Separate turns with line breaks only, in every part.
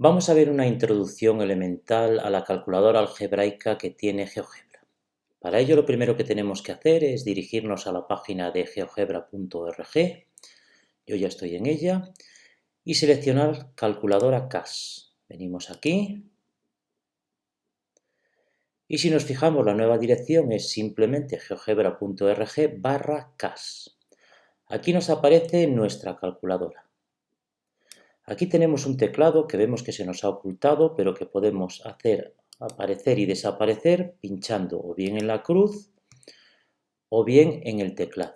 Vamos a ver una introducción elemental a la calculadora algebraica que tiene GeoGebra. Para ello lo primero que tenemos que hacer es dirigirnos a la página de geogebra.org, yo ya estoy en ella, y seleccionar calculadora CAS. Venimos aquí, y si nos fijamos la nueva dirección es simplemente geogebra.org barra CAS. Aquí nos aparece nuestra calculadora. Aquí tenemos un teclado que vemos que se nos ha ocultado, pero que podemos hacer aparecer y desaparecer pinchando o bien en la cruz o bien en el teclado.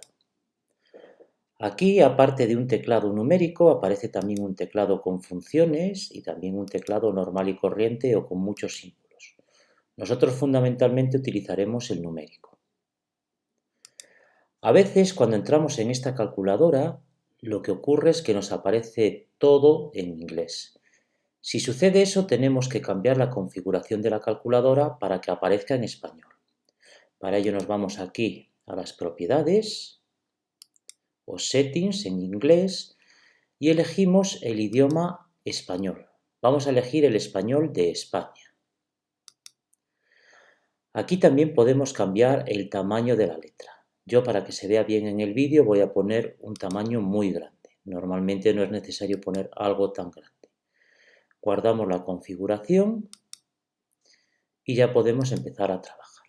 Aquí, aparte de un teclado numérico, aparece también un teclado con funciones y también un teclado normal y corriente o con muchos símbolos. Nosotros fundamentalmente utilizaremos el numérico. A veces, cuando entramos en esta calculadora, lo que ocurre es que nos aparece todo en inglés. Si sucede eso, tenemos que cambiar la configuración de la calculadora para que aparezca en español. Para ello nos vamos aquí a las propiedades o settings en inglés y elegimos el idioma español. Vamos a elegir el español de España. Aquí también podemos cambiar el tamaño de la letra. Yo para que se vea bien en el vídeo voy a poner un tamaño muy grande. Normalmente no es necesario poner algo tan grande. Guardamos la configuración y ya podemos empezar a trabajar.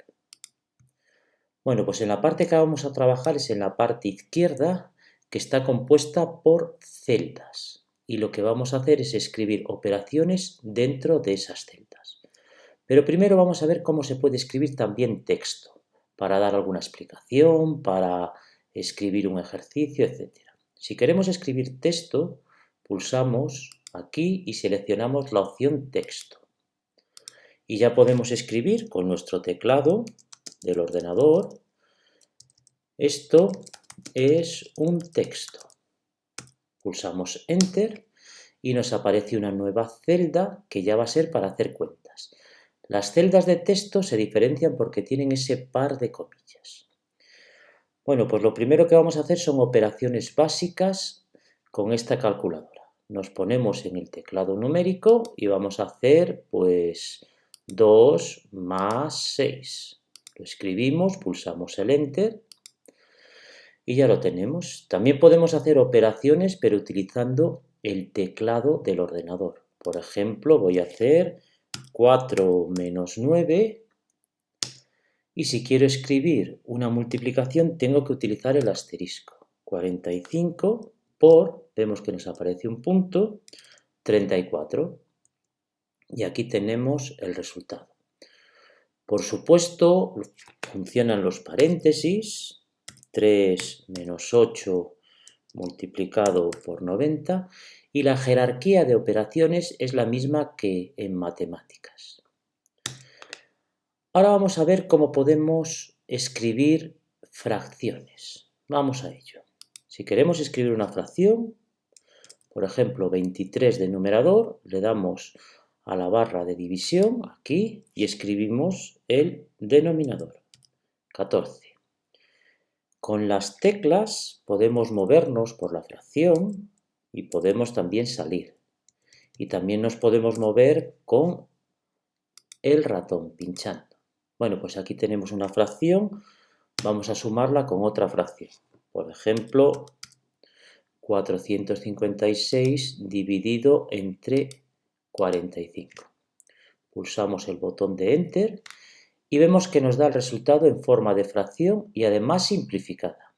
Bueno, pues en la parte que vamos a trabajar es en la parte izquierda que está compuesta por celdas. Y lo que vamos a hacer es escribir operaciones dentro de esas celdas. Pero primero vamos a ver cómo se puede escribir también texto para dar alguna explicación, para escribir un ejercicio, etc. Si queremos escribir texto, pulsamos aquí y seleccionamos la opción texto. Y ya podemos escribir con nuestro teclado del ordenador, esto es un texto. Pulsamos Enter y nos aparece una nueva celda que ya va a ser para hacer cuentas. Las celdas de texto se diferencian porque tienen ese par de comillas. Bueno, pues lo primero que vamos a hacer son operaciones básicas con esta calculadora. Nos ponemos en el teclado numérico y vamos a hacer pues 2 más 6. Lo escribimos, pulsamos el Enter y ya lo tenemos. También podemos hacer operaciones pero utilizando el teclado del ordenador. Por ejemplo, voy a hacer 4 menos 9 y si quiero escribir una multiplicación tengo que utilizar el asterisco. 45 por, vemos que nos aparece un punto, 34. Y aquí tenemos el resultado. Por supuesto, funcionan los paréntesis, 3 menos 8 multiplicado por 90 y la jerarquía de operaciones es la misma que en matemáticas. Ahora vamos a ver cómo podemos escribir fracciones. Vamos a ello. Si queremos escribir una fracción, por ejemplo 23 de numerador, le damos a la barra de división aquí y escribimos el denominador, 14. Con las teclas podemos movernos por la fracción y podemos también salir. Y también nos podemos mover con el ratón, pinchando. Bueno, pues aquí tenemos una fracción, vamos a sumarla con otra fracción. Por ejemplo, 456 dividido entre 45. Pulsamos el botón de Enter y vemos que nos da el resultado en forma de fracción y además simplificada.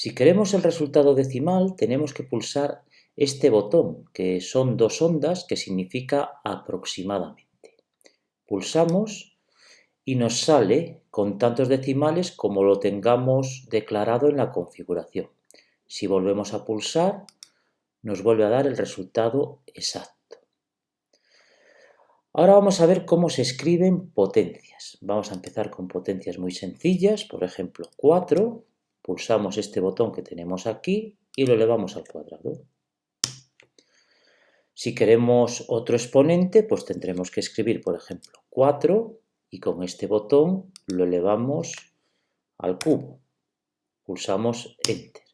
Si queremos el resultado decimal, tenemos que pulsar este botón, que son dos ondas, que significa aproximadamente. Pulsamos y nos sale con tantos decimales como lo tengamos declarado en la configuración. Si volvemos a pulsar, nos vuelve a dar el resultado exacto. Ahora vamos a ver cómo se escriben potencias. Vamos a empezar con potencias muy sencillas, por ejemplo 4 pulsamos este botón que tenemos aquí y lo elevamos al cuadrado. Si queremos otro exponente, pues tendremos que escribir, por ejemplo, 4 y con este botón lo elevamos al cubo. Pulsamos Enter.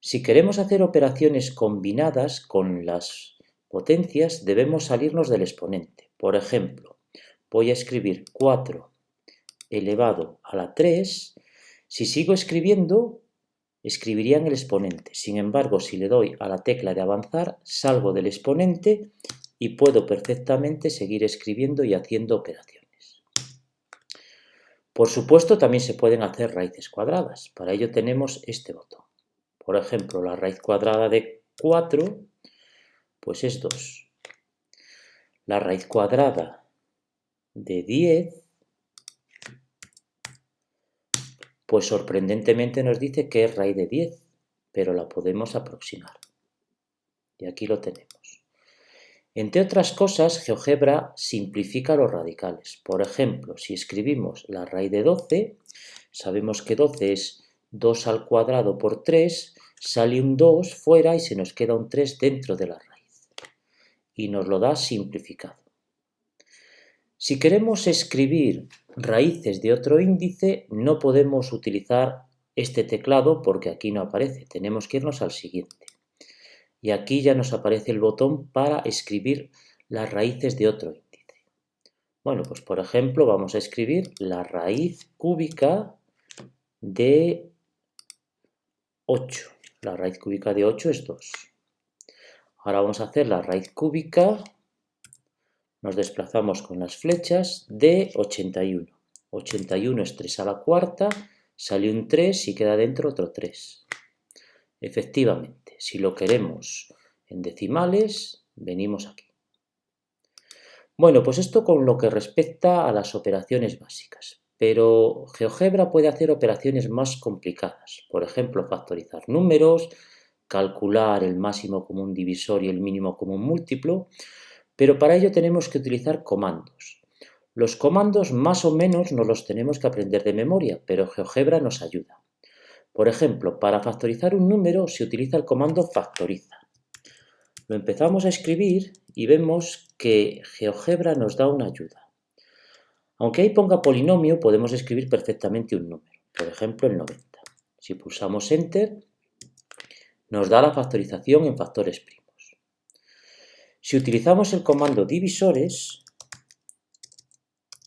Si queremos hacer operaciones combinadas con las potencias debemos salirnos del exponente. Por ejemplo, voy a escribir 4 elevado a la 3. Si sigo escribiendo, escribiría en el exponente. Sin embargo, si le doy a la tecla de avanzar, salgo del exponente y puedo perfectamente seguir escribiendo y haciendo operaciones. Por supuesto, también se pueden hacer raíces cuadradas. Para ello tenemos este botón. Por ejemplo, la raíz cuadrada de 4, pues es 2. La raíz cuadrada de 10, pues sorprendentemente nos dice que es raíz de 10, pero la podemos aproximar. Y aquí lo tenemos. Entre otras cosas, GeoGebra simplifica los radicales. Por ejemplo, si escribimos la raíz de 12, sabemos que 12 es 2 al cuadrado por 3, sale un 2 fuera y se nos queda un 3 dentro de la raíz. Y nos lo da simplificado. Si queremos escribir raíces de otro índice, no podemos utilizar este teclado porque aquí no aparece. Tenemos que irnos al siguiente. Y aquí ya nos aparece el botón para escribir las raíces de otro índice. Bueno, pues por ejemplo vamos a escribir la raíz cúbica de 8. La raíz cúbica de 8 es 2. Ahora vamos a hacer la raíz cúbica, nos desplazamos con las flechas, de 81. 81 es 3 a la cuarta, sale un 3 y queda dentro otro 3. Efectivamente, si lo queremos en decimales, venimos aquí. Bueno, pues esto con lo que respecta a las operaciones básicas. Pero GeoGebra puede hacer operaciones más complicadas, por ejemplo, factorizar números, calcular el máximo común divisor y el mínimo común múltiplo, pero para ello tenemos que utilizar comandos. Los comandos más o menos nos los tenemos que aprender de memoria, pero GeoGebra nos ayuda. Por ejemplo, para factorizar un número se utiliza el comando factoriza. Lo empezamos a escribir y vemos que GeoGebra nos da una ayuda. Aunque ahí ponga polinomio, podemos escribir perfectamente un número, por ejemplo el 90. Si pulsamos Enter, nos da la factorización en factores primos. Si utilizamos el comando divisores,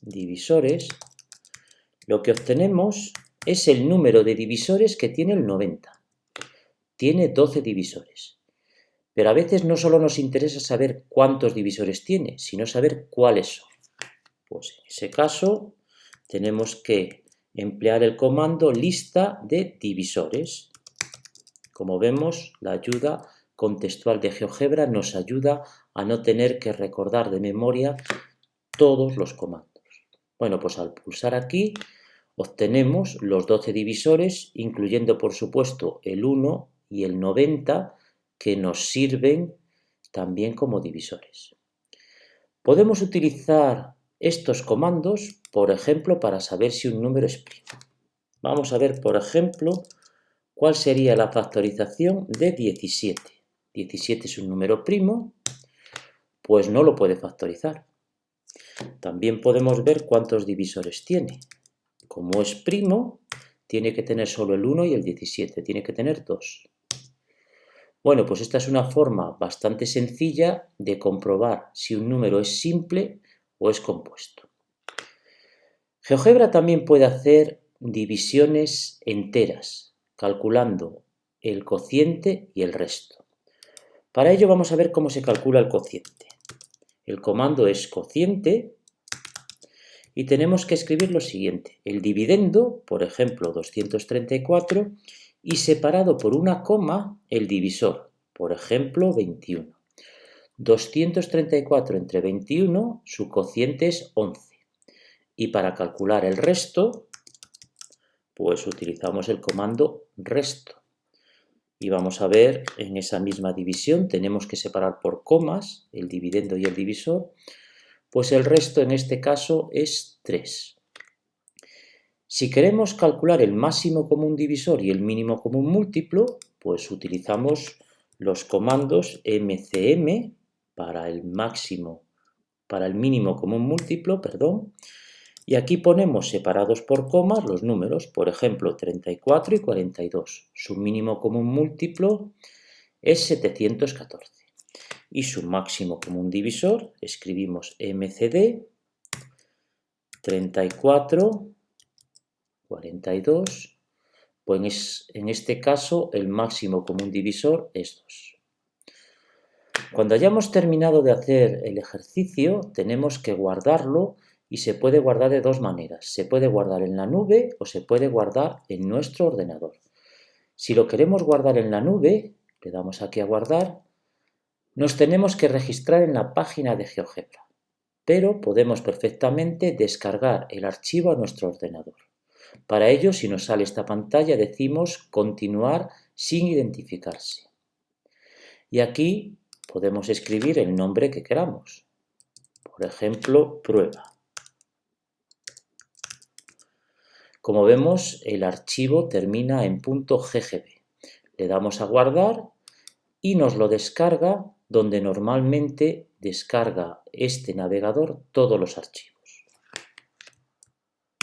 divisores, lo que obtenemos es el número de divisores que tiene el 90. Tiene 12 divisores. Pero a veces no solo nos interesa saber cuántos divisores tiene, sino saber cuáles son. Pues en ese caso tenemos que emplear el comando lista de divisores. Como vemos, la ayuda contextual de GeoGebra nos ayuda a no tener que recordar de memoria todos los comandos. Bueno, pues al pulsar aquí obtenemos los 12 divisores, incluyendo por supuesto el 1 y el 90, que nos sirven también como divisores. Podemos utilizar estos comandos, por ejemplo, para saber si un número es primo. Vamos a ver, por ejemplo, cuál sería la factorización de 17. 17 es un número primo, pues no lo puede factorizar. También podemos ver cuántos divisores tiene. Como es primo, tiene que tener solo el 1 y el 17, tiene que tener 2. Bueno, pues esta es una forma bastante sencilla de comprobar si un número es simple o es compuesto. GeoGebra también puede hacer divisiones enteras, calculando el cociente y el resto. Para ello vamos a ver cómo se calcula el cociente. El comando es cociente y tenemos que escribir lo siguiente. El dividendo, por ejemplo 234, y separado por una coma el divisor, por ejemplo 21. 234 entre 21, su cociente es 11. Y para calcular el resto, pues utilizamos el comando resto. Y vamos a ver en esa misma división, tenemos que separar por comas el dividendo y el divisor, pues el resto en este caso es 3. Si queremos calcular el máximo común divisor y el mínimo común múltiplo, pues utilizamos los comandos mcm para el máximo, para el mínimo común múltiplo, perdón, y aquí ponemos separados por comas los números, por ejemplo, 34 y 42. Su mínimo común múltiplo es 714. y su máximo común divisor, escribimos MCD 34, 42, pues en este caso el máximo común divisor es 2. Cuando hayamos terminado de hacer el ejercicio, tenemos que guardarlo y se puede guardar de dos maneras. Se puede guardar en la nube o se puede guardar en nuestro ordenador. Si lo queremos guardar en la nube, le damos aquí a guardar, nos tenemos que registrar en la página de GeoGebra, pero podemos perfectamente descargar el archivo a nuestro ordenador. Para ello, si nos sale esta pantalla, decimos continuar sin identificarse. Y aquí podemos escribir el nombre que queramos. Por ejemplo, prueba. Como vemos, el archivo termina en .ggb. Le damos a guardar y nos lo descarga donde normalmente descarga este navegador todos los archivos.